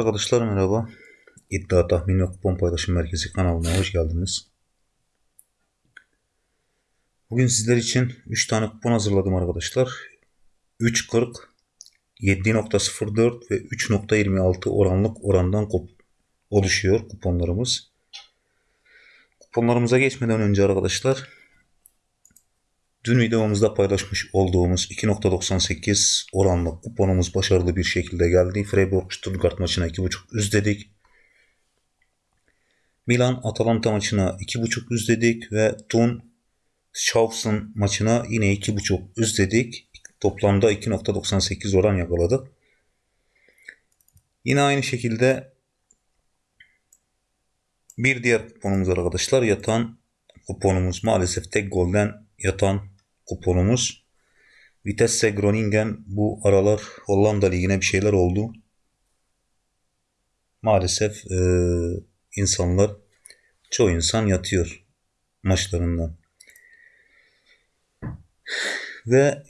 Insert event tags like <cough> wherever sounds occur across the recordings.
Arkadaşlar merhaba. İddia Tahmin ve Kupon Paylaşım Merkezi kanalına hoş geldiniz. Bugün sizler için 3 tane kupon hazırladım arkadaşlar. 3.40, 7.04 ve 3.26 oranlık orandan oluşuyor kuponlarımız. Kuponlarımıza geçmeden önce arkadaşlar Dün videomuzda paylaşmış olduğumuz 2.98 oranlı kuponumuz başarılı bir şekilde geldi. Freiburg Stuttgart maçına 2.5 üz dedik. Milan Atalanta maçına 2.5 üz dedik ve Tun Schaufsen maçına yine 2.5 üz dedik. Toplamda 2.98 oran yakaladık. Yine aynı şekilde bir diğer kuponumuz arkadaşlar yatan kuponumuz maalesef tek golden yatan kuponumuz. Vitesse Groningen bu aralar Hollanda Ligi'ne bir şeyler oldu. Maalesef e, insanlar, çoğu insan yatıyor maçlarından. Ve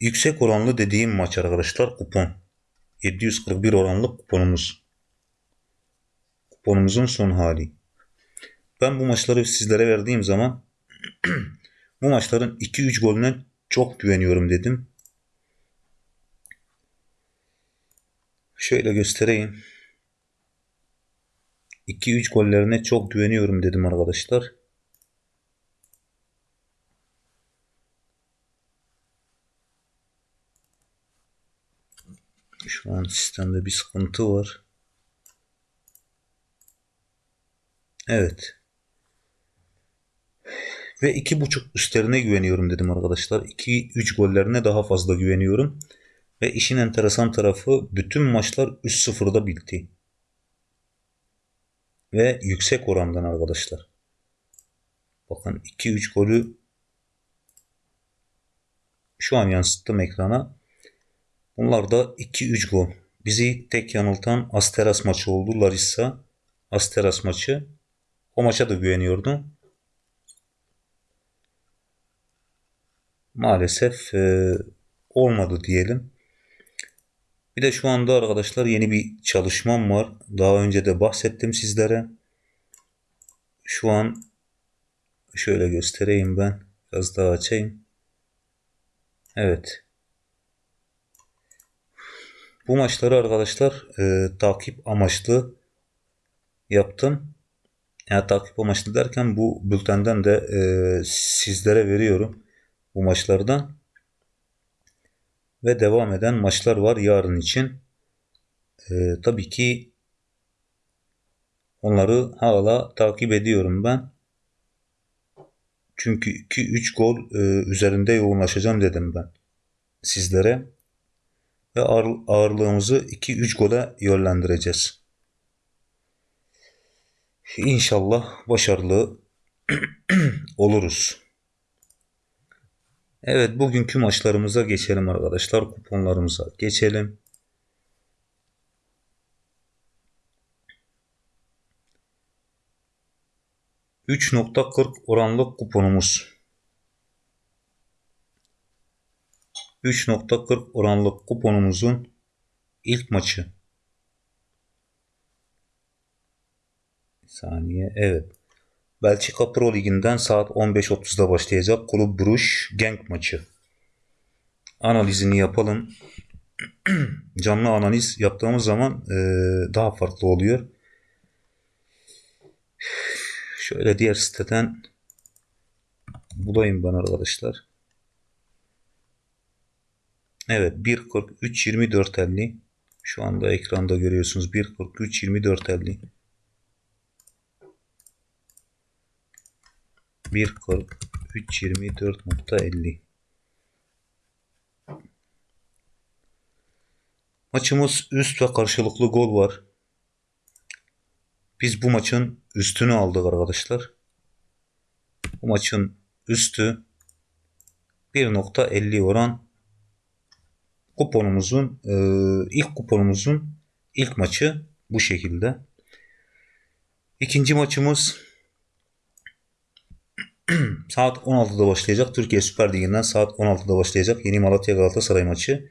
yüksek oranlı dediğim maç arkadaşlar kupon. 741 oranlı kuponumuz. Kuponumuzun son hali. Ben bu maçları sizlere verdiğim zaman <clears throat> Bu maçların 2-3 golüne çok güveniyorum dedim. Şöyle göstereyim. 2-3 gollerine çok güveniyorum dedim arkadaşlar. Şu an sistemde bir sıkıntı var. Evet. Ve 2.5 üstlerine güveniyorum dedim arkadaşlar. 2-3 gollerine daha fazla güveniyorum. Ve işin enteresan tarafı bütün maçlar 3-0'da bitti. Ve yüksek orandan arkadaşlar. Bakın 2-3 golü şu an yansıttım ekrana. Bunlar da 2-3 gol. Bizi tek yanıltan Asteras maçı oldu. Larissa Asteras maçı. O maça da güveniyordum. Maalesef e, olmadı diyelim. Bir de şu anda arkadaşlar yeni bir çalışmam var. Daha önce de bahsettim sizlere. Şu an şöyle göstereyim ben. Biraz daha açayım. Evet. Bu maçları arkadaşlar e, takip amaçlı yaptım. Yani takip amaçlı derken bu bültenden de e, sizlere veriyorum bu maçlardan. Ve devam eden maçlar var yarın için. Ee, tabii ki onları hala takip ediyorum ben. Çünkü 2-3 gol e, üzerinde yoğunlaşacağım dedim ben sizlere. Ve ağır, ağırlığımızı 2-3 gole yönlendireceğiz. İnşallah başarılı <clears throat> oluruz. Evet bugünkü maçlarımıza geçelim arkadaşlar. Kuponlarımıza geçelim. %3.40 oranlı kuponumuz. 3.40 oranlı kuponumuzun ilk maçı. Bir saniye. Evet. Belçika Pro Ligi'nden saat 15.30'da başlayacak Kulüp Bruş Genk maçı. Analizini yapalım. <clears throat> Canlı analiz yaptığımız zaman e, daha farklı oluyor. Şöyle diğer siteden bulayım ben arkadaşlar. Evet 1.43 24.50 şu anda ekranda görüyorsunuz 1.43 24.50 1.43.24.50 Maçımız üst ve karşılıklı gol var. Biz bu maçın üstünü aldık arkadaşlar. Bu maçın üstü 1.50 oran kuponumuzun e, ilk kuponumuzun ilk maçı bu şekilde. İkinci maçımız <clears throat> saat 16'da başlayacak. Türkiye Süper Ligi'nden saat 16'da başlayacak. Yeni Malatya Galatasaray maçı.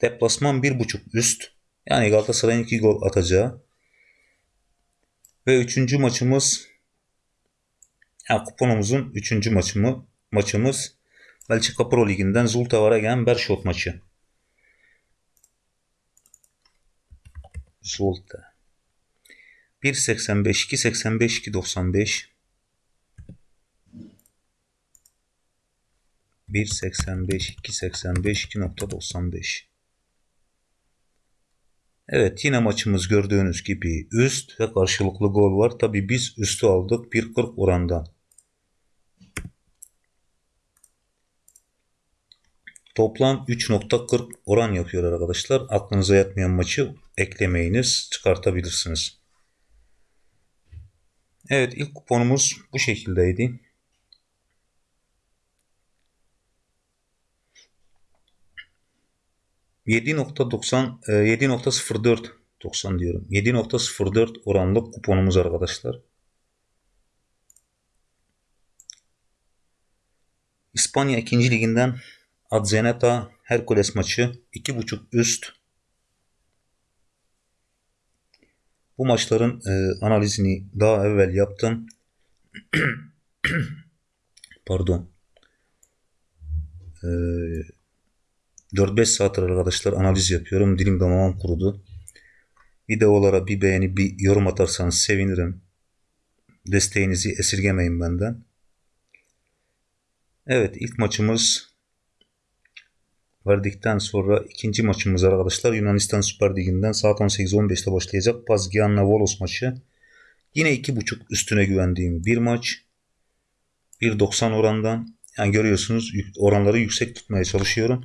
Deplasman 1.5 üst. Yani Galatasaray'ın 2 gol atacağı. Ve üçüncü maçımız yani kuponumuzun üçüncü maçımı, maçımız Belçika Pro Ligi'nden Zulte Waregem Bershot maçı. Zulte 1.85 2.85 2.95 1.85 2.85 2.95 Evet yine maçımız gördüğünüz gibi üst ve karşılıklı gol var. Tabi biz üstü aldık 1.40 oranda. Toplam 3.40 oran yapıyor arkadaşlar. Aklınıza yatmayan maçı eklemeyiniz çıkartabilirsiniz. Evet ilk kuponumuz bu şekildeydi. 7.90 7.04 90 diyorum. 7.04 oranlı kuponumuz arkadaşlar. İspanya 2. liginden Adzeneta Hercules maçı 2.5 üst. Bu maçların e, analizini daha evvel yaptım. <clears throat> Pardon. Eee 4-5 saattir arkadaşlar analiz yapıyorum. Dilim damağım kurudu. Videolara bir beğeni bir yorum atarsanız sevinirim. Desteğinizi esirgemeyin benden. Evet ilk maçımız verdikten sonra ikinci maçımız arkadaşlar Yunanistan Süper Ligi'nden saat 18-15'te başlayacak Pazgianna Volos maçı. Yine 2.5 üstüne güvendiğim bir maç. 1.90 orandan. Yani görüyorsunuz oranları yüksek tutmaya çalışıyorum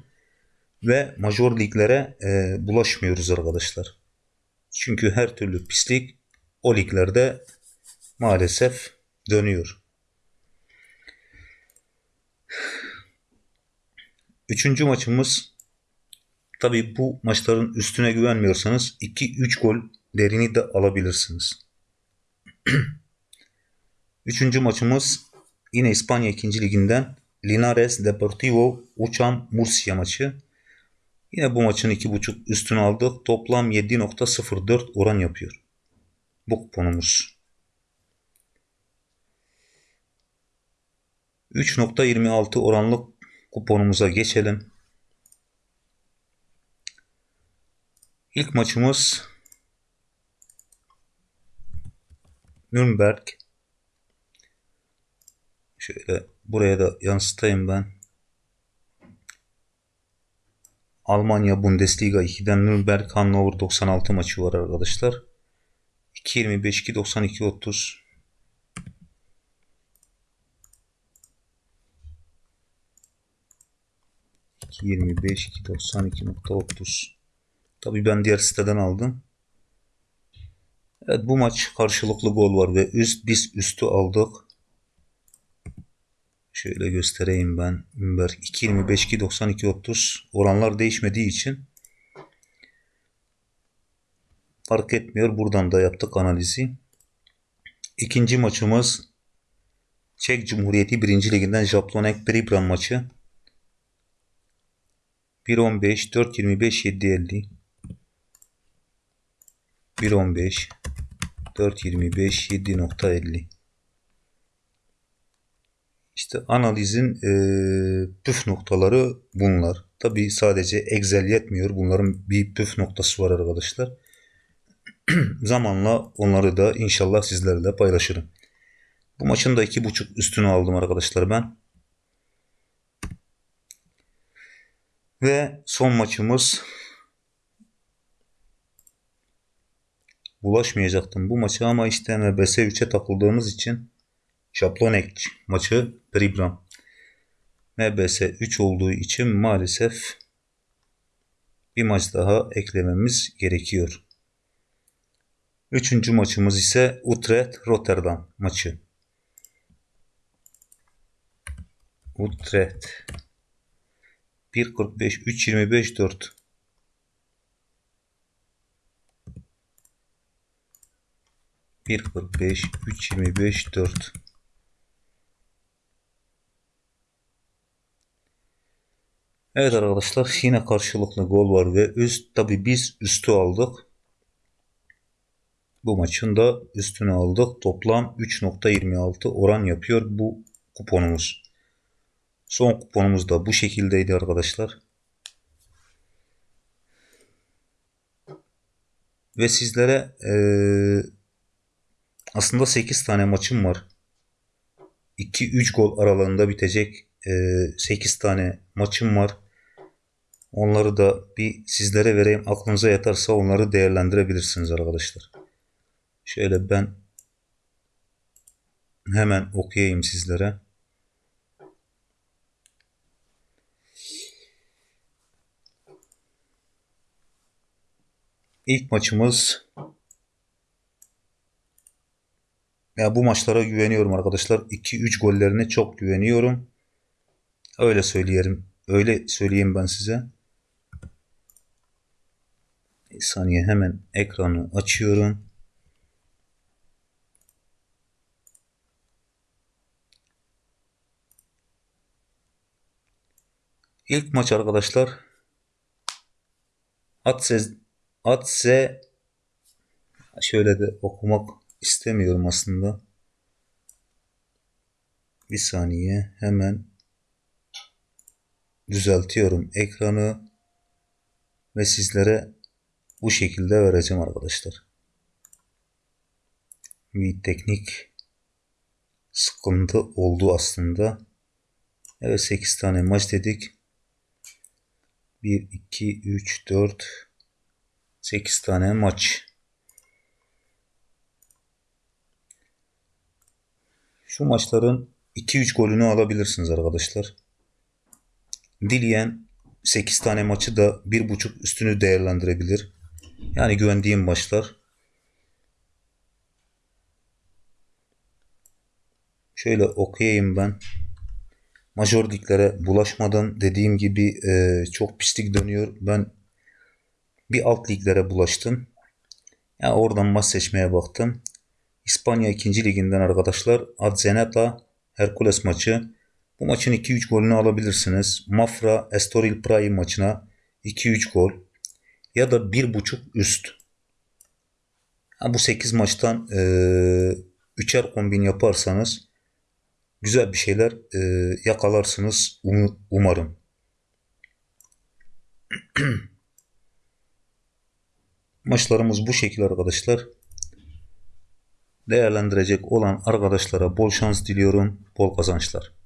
ve major liglere e, bulaşmıyoruz arkadaşlar. Çünkü her türlü pislik o liglerde maalesef dönüyor. Üçüncü maçımız tabi bu maçların üstüne güvenmiyorsanız 2-3 gol derini de alabilirsiniz. <clears throat> Üçüncü maçımız yine İspanya 2. liginden Linares Deportivo Uçan Murcia maçı. Yine bu maçın 2.5 üstünü aldık. Toplam 7.04 oran yapıyor. Bu kuponumuz. 3.26 oranlık kuponumuza geçelim. İlk maçımız Nürnberg. Şöyle buraya da yansıtayım ben. Almanya Bundesliga 2'den Nürnberg Hannover 96 maçı var arkadaşlar. 2.25 2.92 30 2.25 2.92.30 Tabi ben diğer siteden aldım. Evet bu maç karşılıklı gol var ve üst biz üstü aldık. Şöyle göstereyim ben. Ünberg 2.25 2.92 30 oranlar değişmediği için fark etmiyor. Buradan da yaptık analizi. İkinci maçımız Çek Cumhuriyeti 1. Liginden Jablonek Pribram maçı. 1.15 4.25 7.50 1.15 4.25 7.50 işte analizin e, püf noktaları bunlar. Tabi sadece Excel yetmiyor. Bunların bir püf noktası var arkadaşlar. <clears throat> Zamanla onları da inşallah sizlerle paylaşırım. Bu maçın da iki buçuk üstünü aldım arkadaşlar ben. Ve son maçımız bulaşmayacaktım bu maçı ama işte MBS 3'e takıldığımız için Şaplonek maçı Pribram. MBS 3 olduğu için maalesef bir maç daha eklememiz gerekiyor. Üçüncü maçımız ise Utrecht Rotterdam maçı. Utrecht 1.45 3.25 4 1.45 3.25 4 Evet arkadaşlar yine karşılıklı gol var ve üst tabi biz üstü aldık. Bu maçın da üstünü aldık. Toplam 3.26 oran yapıyor bu kuponumuz. Son kuponumuz da bu şekildeydi arkadaşlar. Ve sizlere e, aslında 8 tane maçım var. 2-3 gol aralığında bitecek e, 8 tane maçım var. Onları da bir sizlere vereyim. Aklınıza yatarsa onları değerlendirebilirsiniz arkadaşlar. Şöyle ben hemen okuyayım sizlere. İlk maçımız ya bu maçlara güveniyorum arkadaşlar. 2-3 gollerine çok güveniyorum. Öyle söyleyelim. Öyle söyleyeyim ben size. Bir saniye hemen ekranı açıyorum. İlk maç arkadaşlar Atse Atse şöyle de okumak istemiyorum aslında. Bir saniye hemen düzeltiyorum ekranı ve sizlere bu şekilde vereceğim arkadaşlar. Bir teknik sıkıntı oldu aslında. Evet 8 tane maç dedik. 1, 2, 3, 4, 8 tane maç. Şu maçların 2-3 golünü alabilirsiniz arkadaşlar. Dileyen 8 tane maçı da 1.5 üstünü değerlendirebilir. Yani güvendiğim maçlar. Şöyle okuyayım ben. Major liglere bulaşmadan dediğim gibi e, çok pislik dönüyor. Ben bir alt liglere bulaştım. Yani oradan maç seçmeye baktım. İspanya 2. liginden arkadaşlar Adzeneta Hercules maçı. Bu maçın 2-3 golünü alabilirsiniz. Mafra Estoril Praia maçına 2-3 gol ya da 1.5 üst. Ha, bu 8 maçtan e, 3'er kombin yaparsanız güzel bir şeyler e, yakalarsınız um, umarım. <clears throat> Maçlarımız bu şekilde arkadaşlar. Değerlendirecek olan arkadaşlara bol şans diliyorum, bol kazançlar.